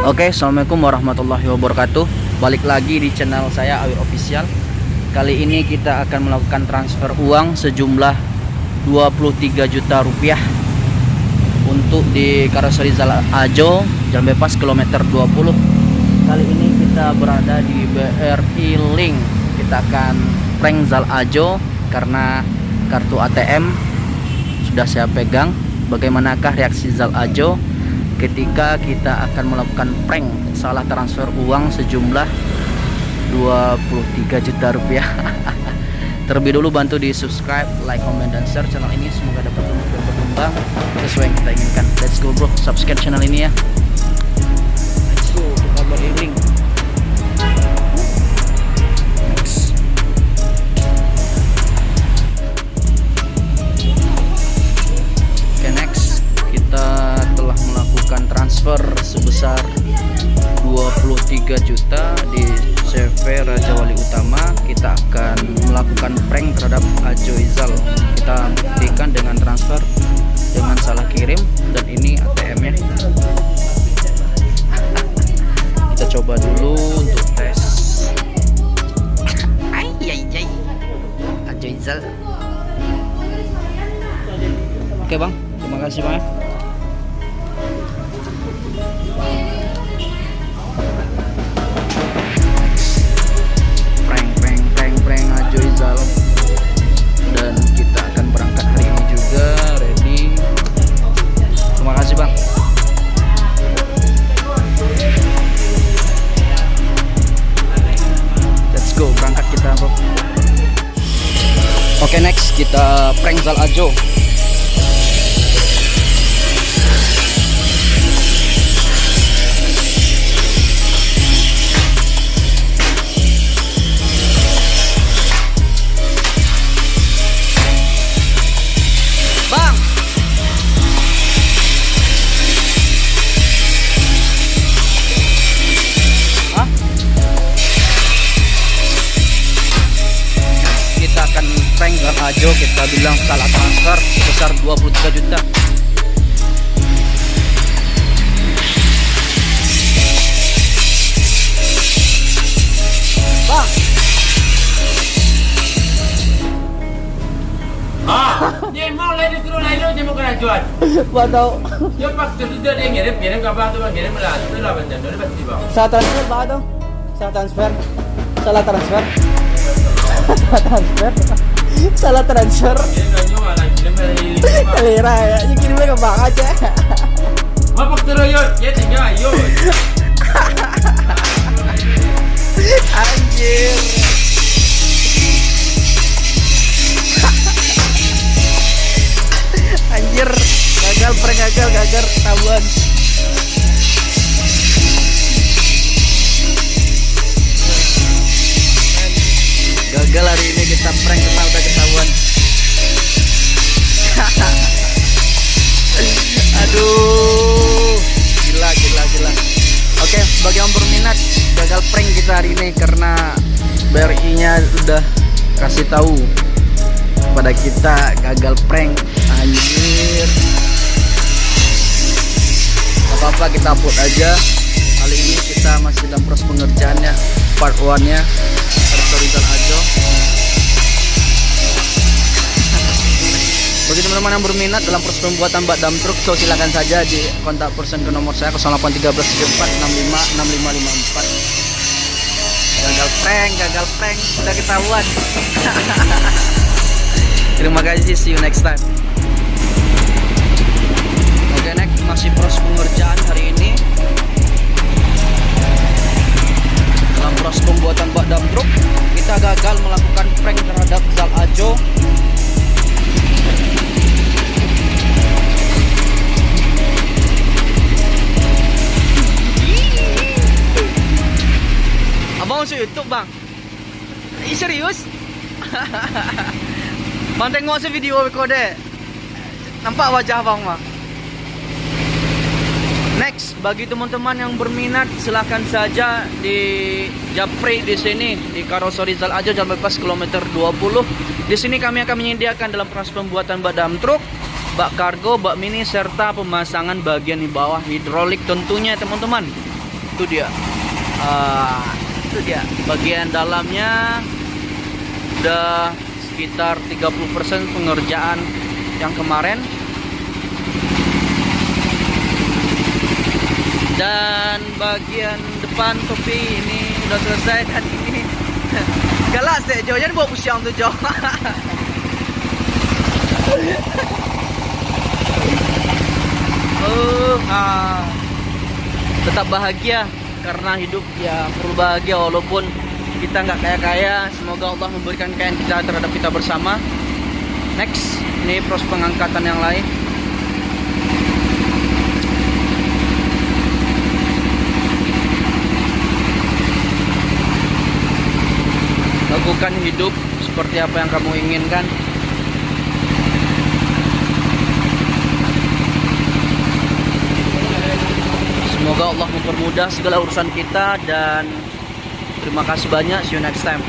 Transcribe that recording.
Oke, assalamualaikum warahmatullahi wabarakatuh. Balik lagi di channel saya Awi Official. Kali ini kita akan melakukan transfer uang sejumlah 23 juta rupiah untuk di Karoseri Zal Ajo, Jalan Bebas kilometer 20. Kali ini kita berada di BRI Link. Kita akan prank Zal Ajo karena kartu ATM sudah saya pegang. Bagaimanakah reaksi Zal Ajo ketika kita akan melakukan prank salah transfer uang sejumlah 23 juta rupiah. Terlebih dulu bantu di subscribe like comment dan share channel ini. Semoga dapat dan berkembang sesuai yang kita inginkan. Let's go bro. Subscribe channel ini ya 23 juta di CV Raja Wali Utama kita akan melakukan prank terhadap Ajo Izal. Kita buktikan dengan transfer dengan salah kirim dan ini ATM nya. Kita coba dulu untuk tes. Ajo Izal. Oke bang. Terima kasih bang oke next kita prank Zal Ajo Bang Ajo, kita bilang salah transfer sebesar 23 juta. Bang, Ah, dia mau lain suruh lain dia mau kena jual. Gua tahu Dia pas tu dia dia ngirim ngirim kabar tu bang ngirim lah. Tu lah benda tu pasti bang. salah transfer Bang tuh. Salah transfer. Salah transfer. Salah transfer. Salah transfer. Kelira ya, ini kirimnya ke Bang aja. Apa terus yuk? Ya tinggal yuk. Anjir. Anjir, kita prank karena udah ketahuan. Aduh, gila gila gila. Oke, bagi yang berminat gagal prank kita hari ini karena BRI-nya udah kasih tahu pada kita gagal prank. Anjir. Apa-apa kita upload aja. Kali ini kita masih dalam proses pengerjaannya part 1-nya Rizal Ajo. Teman-teman yang berminat dalam proses pembuatan bak dam truk, so silakan saja di kontak person ke nomor saya 0813346554. Gagal prank, gagal prank, sudah ketahuan. Terima kasih, see you next time. Oke, next masih proses pengerjaan hari ini. Dalam proses pembuatan bak dam truk, kita gagal melakukan prank terhadap Zal Ajo YouTube bang Eh serius? bang tengok se video recorder Nampak wajah abang mah Next, bagi teman-teman yang berminat silahkan saja di Japri di sini di Karoseri Zal Jalan Bebas kilometer 20. Di sini kami akan menyediakan dalam proses pembuatan bak dam truk, bak kargo, bak mini serta pemasangan bagian di bawah hidrolik tentunya teman-teman. itu dia itu dia bagian dalamnya udah sekitar 30% pengerjaan yang kemarin. Dan bagian depan topi ini udah selesai dan ini galak sih jauhnya bawa pusiang tuh jauh oh ah. tetap bahagia karena hidup ya perlu bahagia walaupun kita nggak kaya kaya semoga Allah memberikan kekayaan kita terhadap kita bersama. Next ini proses pengangkatan yang lain. Lakukan hidup seperti apa yang kamu inginkan Semoga Allah mempermudah segala urusan kita dan terima kasih banyak. See you next time.